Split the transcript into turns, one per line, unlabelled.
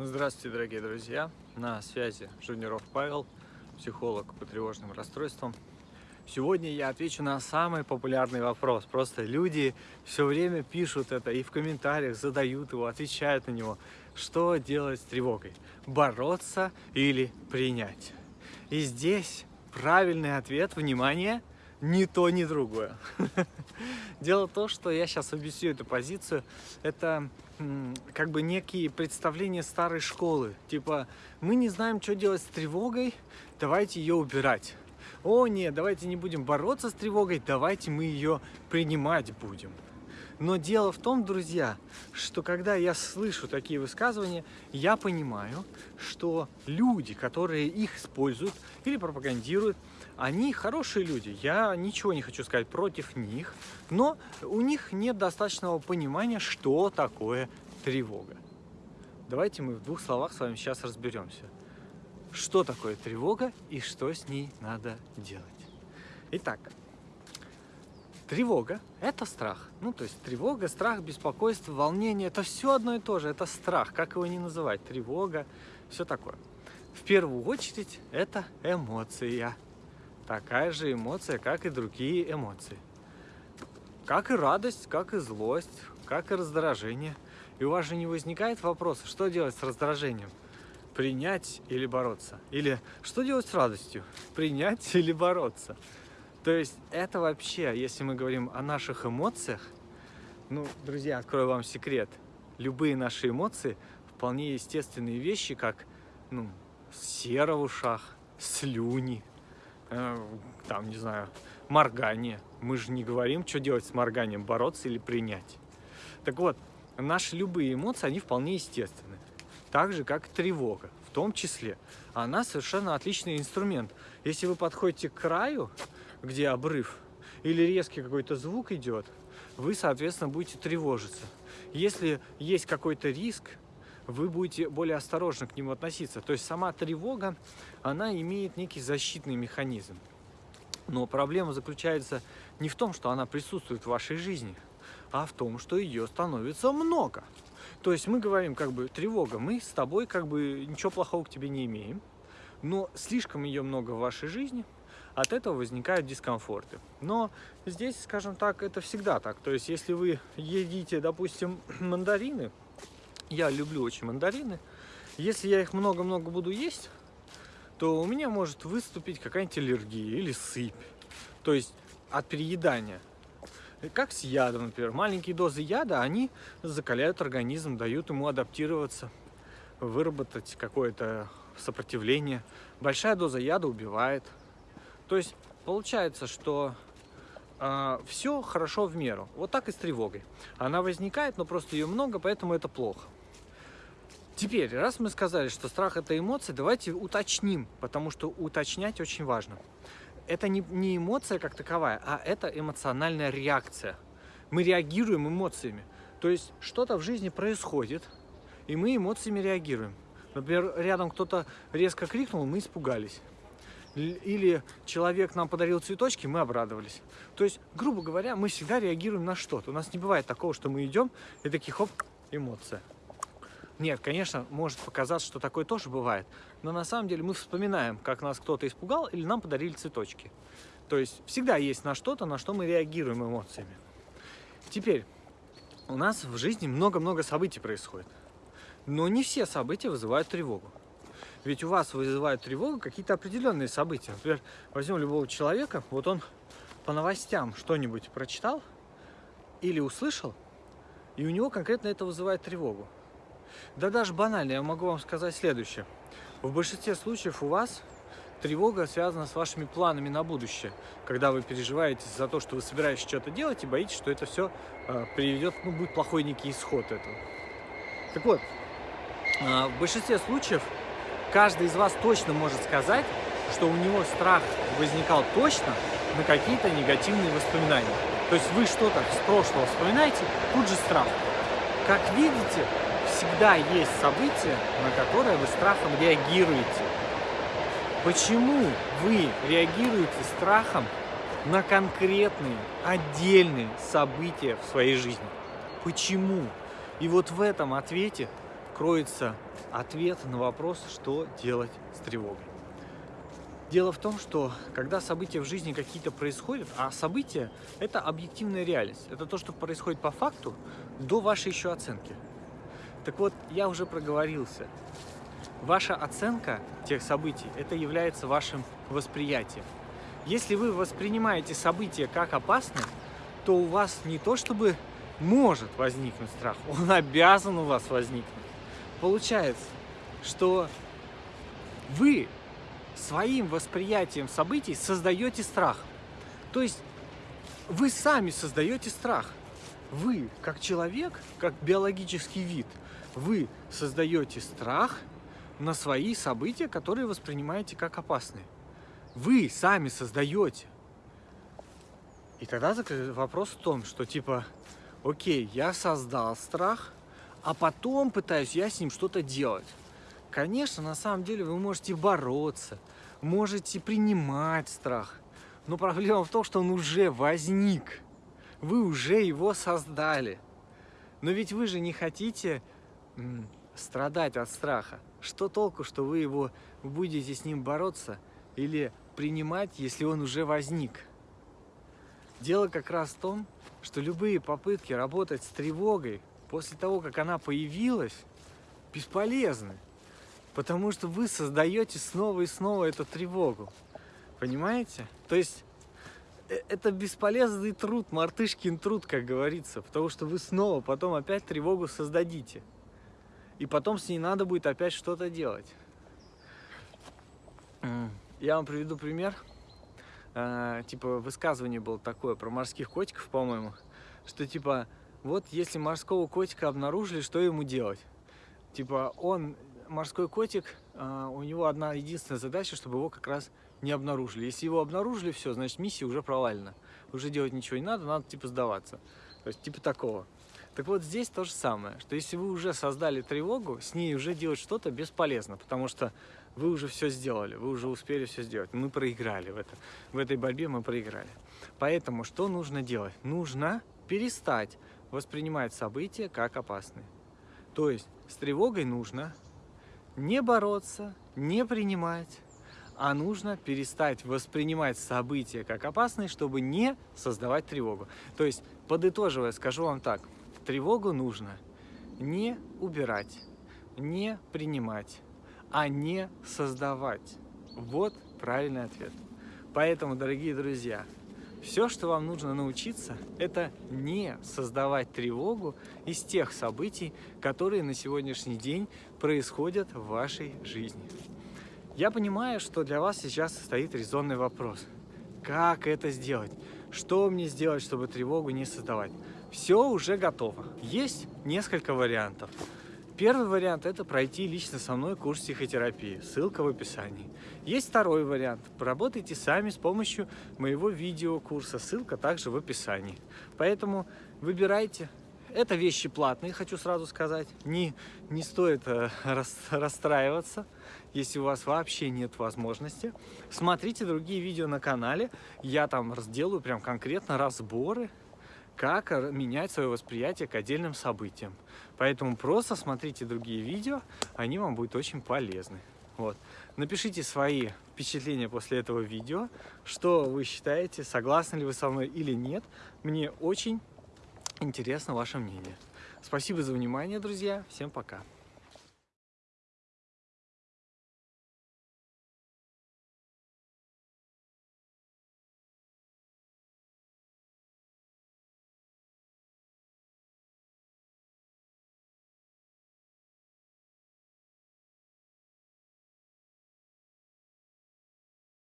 Здравствуйте, дорогие друзья! На связи Жуниров Павел, психолог по тревожным расстройствам. Сегодня я отвечу на самый популярный вопрос. Просто люди все время пишут это и в комментариях задают его, отвечают на него. Что делать с тревогой? Бороться или принять? И здесь правильный ответ, внимание, ни то, ни другое. Дело в том, что я сейчас объясню эту позицию. Это как бы некие представления старой школы. Типа, мы не знаем, что делать с тревогой, давайте ее убирать. О, нет, давайте не будем бороться с тревогой, давайте мы ее принимать будем. Но дело в том, друзья, что когда я слышу такие высказывания, я понимаю, что люди, которые их используют или пропагандируют, они хорошие люди. Я ничего не хочу сказать против них, но у них нет достаточного понимания, что такое тревога. Давайте мы в двух словах с вами сейчас разберемся. Что такое тревога и что с ней надо делать. Итак, Тревога – это страх. Ну, то есть тревога, страх, беспокойство, волнение – это все одно и то же. Это страх, как его не называть. Тревога, все такое. В первую очередь это эмоция. Такая же эмоция, как и другие эмоции. Как и радость, как и злость, как и раздражение. И у вас же не возникает вопроса, что делать с раздражением? Принять или бороться? Или что делать с радостью? Принять или бороться? То есть это вообще, если мы говорим о наших эмоциях, ну, друзья, открою вам секрет. Любые наши эмоции вполне естественные вещи, как, ну, сера в ушах, слюни, э, там, не знаю, моргание. Мы же не говорим, что делать с морганием, бороться или принять. Так вот, наши любые эмоции, они вполне естественны. Так же, как тревога, в том числе. Она совершенно отличный инструмент. Если вы подходите к краю, где обрыв, или резкий какой-то звук идет, вы, соответственно, будете тревожиться. Если есть какой-то риск, вы будете более осторожно к нему относиться. То есть сама тревога, она имеет некий защитный механизм. Но проблема заключается не в том, что она присутствует в вашей жизни, а в том, что ее становится много. То есть мы говорим, как бы, тревога, мы с тобой, как бы, ничего плохого к тебе не имеем, но слишком ее много в вашей жизни – от этого возникают дискомфорты. Но здесь, скажем так, это всегда так. То есть, если вы едите, допустим, мандарины, я люблю очень мандарины, если я их много-много буду есть, то у меня может выступить какая-нибудь аллергия или сыпь. То есть от переедания. Как с ядом, например. Маленькие дозы яда, они закаляют организм, дают ему адаптироваться, выработать какое-то сопротивление. Большая доза яда убивает. То есть получается, что э, а, все хорошо в меру. Вот так и с тревогой. Она возникает, но просто ее много, поэтому это плохо. Теперь, раз мы сказали, что страх это эмоции, давайте уточним, потому что уточнять очень важно. Это не, не эмоция как таковая, а это эмоциональная реакция. Мы реагируем эмоциями. То есть что-то в жизни происходит, и мы эмоциями реагируем. Например, рядом кто-то резко крикнул, мы испугались или человек нам подарил цветочки, мы обрадовались. То есть, грубо говоря, мы всегда реагируем на что-то. У нас не бывает такого, что мы идем и такие, хоп, эмоция. Нет, конечно, может показаться, что такое тоже бывает, но на самом деле мы вспоминаем, как нас кто-то испугал или нам подарили цветочки. То есть всегда есть на что-то, на что мы реагируем эмоциями. Теперь, у нас в жизни много-много событий происходит, но не все события вызывают тревогу. Ведь у вас вызывают тревогу какие-то определенные события. Например, возьмем любого человека, вот он по новостям что-нибудь прочитал или услышал, и у него конкретно это вызывает тревогу. Да даже банально, я могу вам сказать следующее. В большинстве случаев у вас тревога связана с вашими планами на будущее, когда вы переживаете за то, что вы собираетесь что-то делать и боитесь, что это все э, приведет, ну, будет плохой некий исход этого. Так вот, э, в большинстве случаев каждый из вас точно может сказать, что у него страх возникал точно на какие-то негативные воспоминания. То есть вы что-то с прошлого вспоминаете, тут же страх. Как видите, всегда есть события, на которые вы страхом реагируете. Почему вы реагируете страхом на конкретные, отдельные события в своей жизни? Почему? И вот в этом ответе кроется ответ на вопрос, что делать с тревогой. Дело в том, что когда события в жизни какие-то происходят, а события – это объективная реальность, это то, что происходит по факту до вашей еще оценки. Так вот, я уже проговорился. Ваша оценка тех событий – это является вашим восприятием. Если вы воспринимаете события как опасные, то у вас не то чтобы может возникнуть страх, он обязан у вас возникнуть. Получается, что вы своим восприятием событий создаете страх. То есть вы сами создаете страх. Вы, как человек, как биологический вид, вы создаете страх на свои события, которые воспринимаете как опасные. Вы сами создаете. И тогда вопрос в том, что типа, окей, я создал страх, а потом пытаюсь я с ним что-то делать. Конечно, на самом деле вы можете бороться, можете принимать страх. Но проблема в том, что он уже возник. Вы уже его создали. Но ведь вы же не хотите страдать от страха. Что толку, что вы его будете с ним бороться или принимать, если он уже возник? Дело как раз в том, что любые попытки работать с тревогой после того, как она появилась, бесполезны. Потому что вы создаете снова и снова эту тревогу. Понимаете? То есть э, это бесполезный труд, мартышкин труд, как говорится. Потому что вы снова потом опять тревогу создадите. И потом с ней надо будет опять что-то делать. Я вам приведу пример. А, типа высказывание было такое про морских котиков, по-моему. Что типа, вот если морского котика обнаружили, что ему делать? Типа он морской котик, а, у него одна единственная задача, чтобы его как раз не обнаружили. Если его обнаружили, все, значит миссия уже провалена. Уже делать ничего не надо, надо типа сдаваться. То есть типа такого. Так вот здесь то же самое, что если вы уже создали тревогу, с ней уже делать что-то бесполезно, потому что вы уже все сделали, вы уже успели все сделать. Мы проиграли в, это, в этой борьбе, мы проиграли. Поэтому что нужно делать? Нужно перестать воспринимать события как опасные. То есть с тревогой нужно не бороться, не принимать, а нужно перестать воспринимать события как опасные, чтобы не создавать тревогу. То есть, подытоживая, скажу вам так, тревогу нужно не убирать, не принимать, а не создавать. Вот правильный ответ. Поэтому, дорогие друзья, все, что вам нужно научиться, это не создавать тревогу из тех событий, которые на сегодняшний день происходят в вашей жизни. Я понимаю, что для вас сейчас стоит резонный вопрос. Как это сделать? Что мне сделать, чтобы тревогу не создавать? Все уже готово. Есть несколько вариантов. Первый вариант – это пройти лично со мной курс психотерапии. Ссылка в описании. Есть второй вариант. Поработайте сами с помощью моего видеокурса. Ссылка также в описании. Поэтому выбирайте. Это вещи платные, хочу сразу сказать. Не, не стоит э, расстраиваться, если у вас вообще нет возможности. Смотрите другие видео на канале. Я там сделаю прям конкретно разборы как менять свое восприятие к отдельным событиям. Поэтому просто смотрите другие видео, они вам будут очень полезны. Вот. Напишите свои впечатления после этого видео, что вы считаете, согласны ли вы со мной или нет. Мне очень интересно ваше мнение. Спасибо за внимание, друзья. Всем пока.